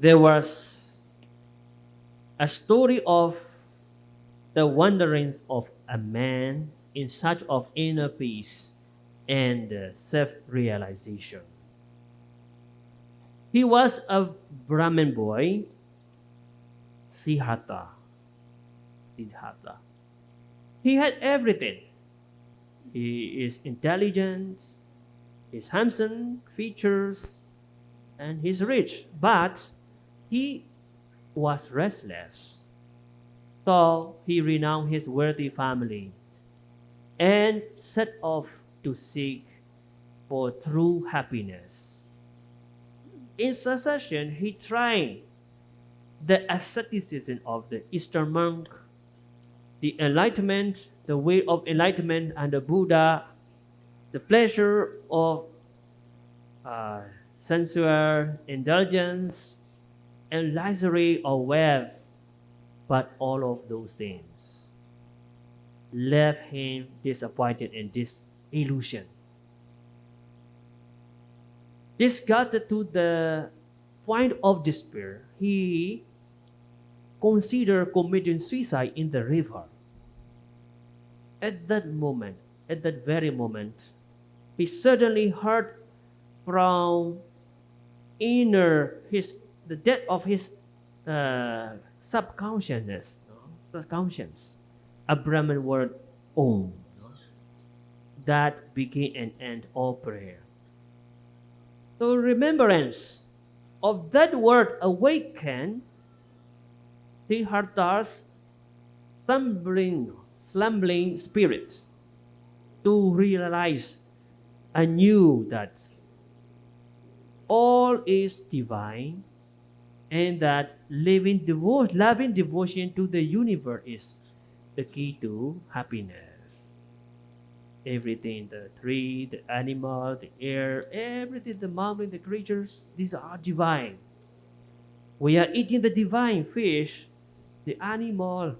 there was a story of the wanderings of a man in search of inner peace and uh, self-realization. He was a Brahmin boy, Siddhartha. Siddhartha. He had everything. He is intelligent, he's handsome, features, and he's rich. But he was restless. So he renounced his wealthy family and set off to seek for true happiness. In succession, he tried the asceticism of the Eastern monk, the enlightenment, the way of enlightenment, and the Buddha, the pleasure of uh, sensual indulgence, and luxury or wealth, but all of those things left him disappointed in disillusion. Disgusted to the point of despair, he considered committing suicide in the river. At that moment, at that very moment, he suddenly heard from inner his the depth of his uh, subconsciousness, no? subconscious, a Brahman word Om. No? That begin and end all prayer. So remembrance of that word awaken Siddhartha's slumbering, slumbering spirit to realize anew that all is divine and that living loving devotion to the universe is the key to happiness. Everything, the tree, the animal, the air, everything, the mountain, the creatures, these are divine. We are eating the divine fish, the animal,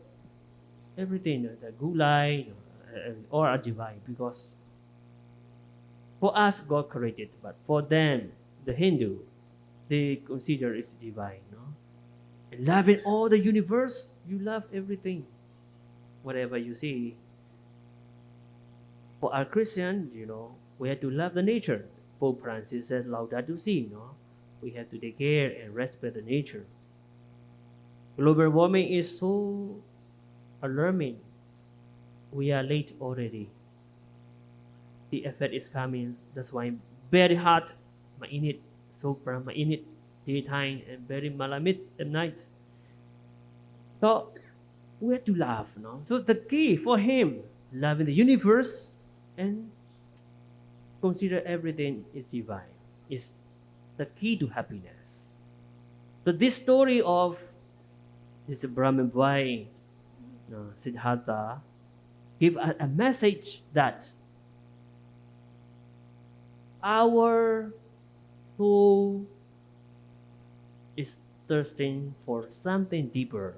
everything, the gulai, uh, all are divine because for us, God created, but for them, the Hindu, they consider it's divine. No? And loving all the universe, you love everything. Whatever you see. For our Christian, you know, we have to love the nature. Pope Francis said, Laudato Si, no? We have to take care and respect the nature. Global warming is so alarming. We are late already. The effect is coming. That's why very hot mainit, sobrang mainit daytime and very malamit at night. So, we have to love, no? So the key for him, loving the universe and consider everything is divine, is the key to happiness. So this story of this Brahmin boy, no, Siddhartha, give a, a message that our soul is thirsting for something deeper.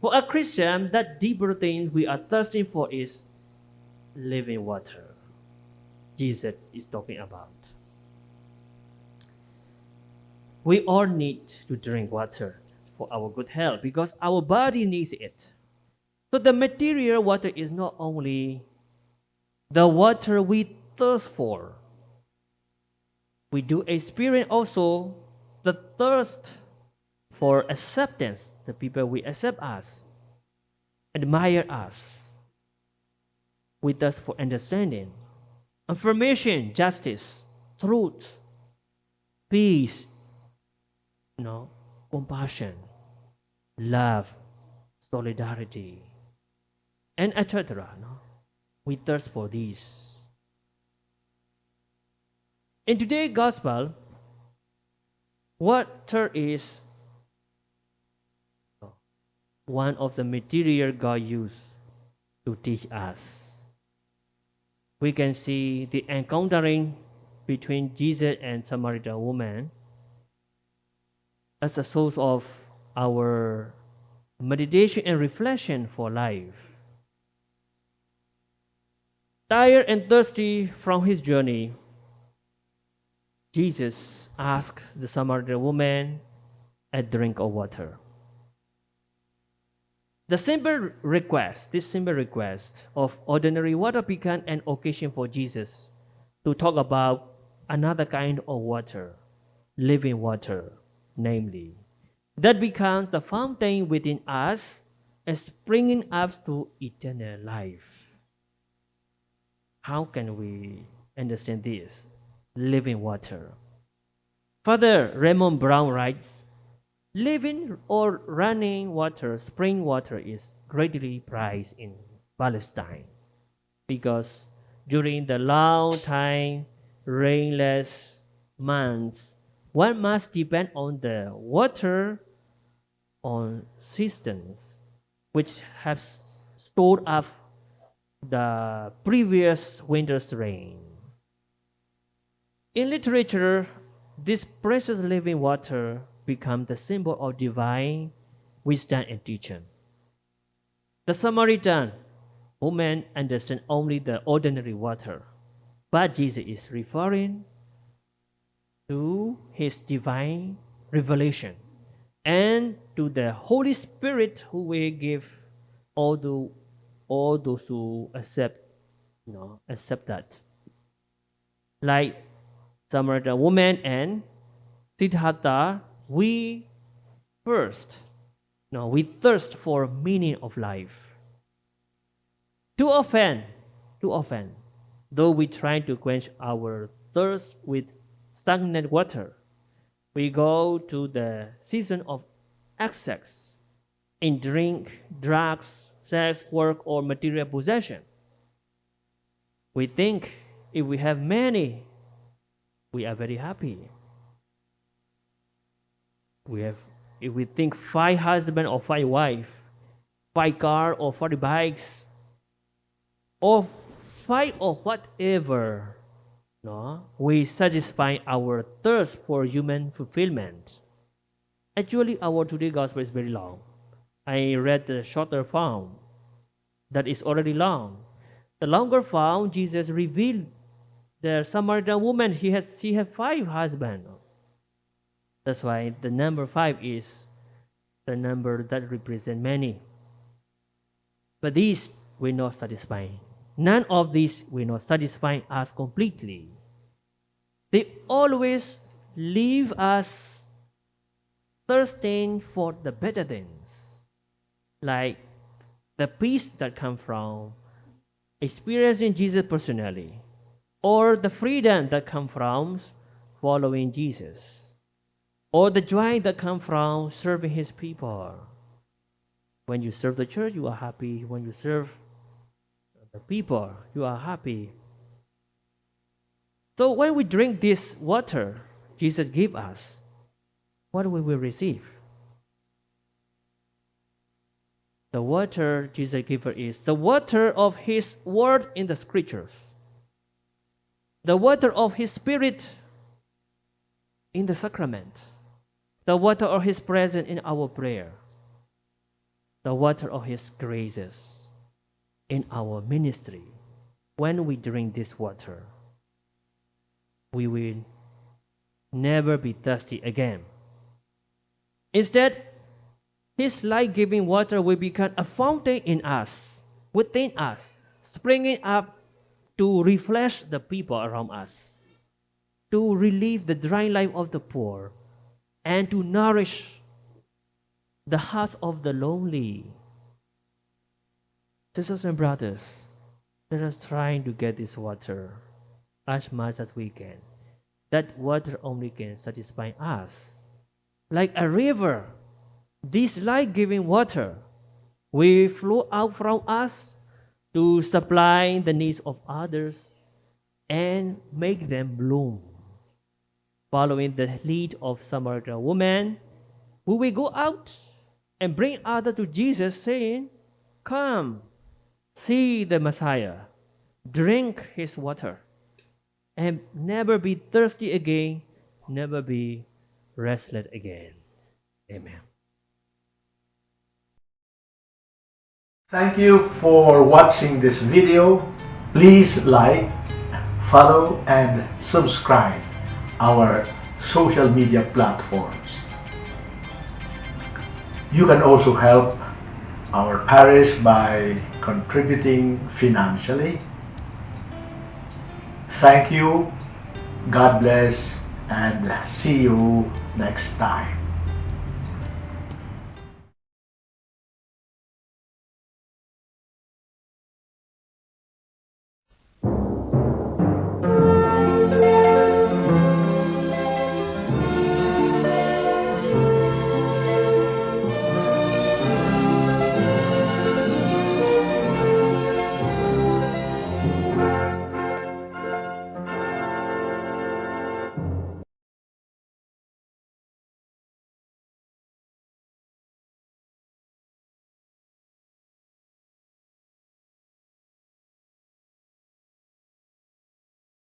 For a Christian, that deeper thing we are thirsting for is living water. Jesus is talking about. We all need to drink water for our good health because our body needs it. So the material water is not only the water we thirst for, we do experience also the thirst for acceptance, the people we accept us, admire us. We thirst for understanding, affirmation, justice, truth, peace, you know, compassion, love, solidarity, and etc. No? We thirst for these. In today's gospel, water is one of the material God used to teach us. We can see the encountering between Jesus and Samaritan woman as a source of our meditation and reflection for life. Tired and thirsty from his journey, Jesus asked the Samaritan woman a drink of water. The simple request, this simple request of ordinary water became an occasion for Jesus to talk about another kind of water, living water, namely, that becomes the fountain within us and springing up to eternal life. How can we understand this? Living water. Father Raymond Brown writes, Living or running water, spring water is greatly prized in Palestine because during the long time rainless months, one must depend on the water on cisterns which have stored up the previous winter's rain. In literature, this precious living water becomes the symbol of divine wisdom and teaching. The Samaritan woman understands only the ordinary water, but Jesus is referring to his divine revelation and to the Holy Spirit who will give all the all those who accept you know accept that. Like Samaritan woman and Siddhartha, we first no we thirst for meaning of life. Too often, too often, though we try to quench our thirst with stagnant water, we go to the season of excess in drink, drugs, sex, work, or material possession. We think if we have many, we are very happy. We have, if we think five husband or five wife, five car or five bikes, or five or whatever, no, we satisfy our thirst for human fulfillment. Actually, our today gospel is very long. I read the shorter form that is already long. The longer form, Jesus revealed the Samaritan woman, he had, she had five husbands. That's why the number five is the number that represent many. But these will not satisfy. None of these will not satisfy us completely. They always leave us thirsting for the better things, like the peace that comes from experiencing Jesus personally, or the freedom that comes from following Jesus, or the joy that comes from serving His people. When you serve the church, you are happy. When you serve the people, you are happy. So when we drink this water Jesus gave us, what will we receive? The water Jesus gave us is the water of His word in the scriptures, the water of His Spirit in the sacrament, the water of His presence in our prayer, the water of His graces in our ministry, when we drink this water, we will never be thirsty again. Instead, His life giving water will become a fountain in us, within us, springing up to refresh the people around us, to relieve the dry life of the poor, and to nourish the hearts of the lonely Sisters and brothers, let us try to get this water as much as we can. That water only can satisfy us. Like a river, this life-giving water will flow out from us to supply the needs of others and make them bloom. Following the lead of Samaritan woman, we will go out and bring others to Jesus saying, Come, see the Messiah, drink his water, and never be thirsty again, never be restless again. Amen. Thank you for watching this video. Please like, follow and subscribe our social media platforms. You can also help our parish by contributing financially. Thank you, God bless, and see you next time.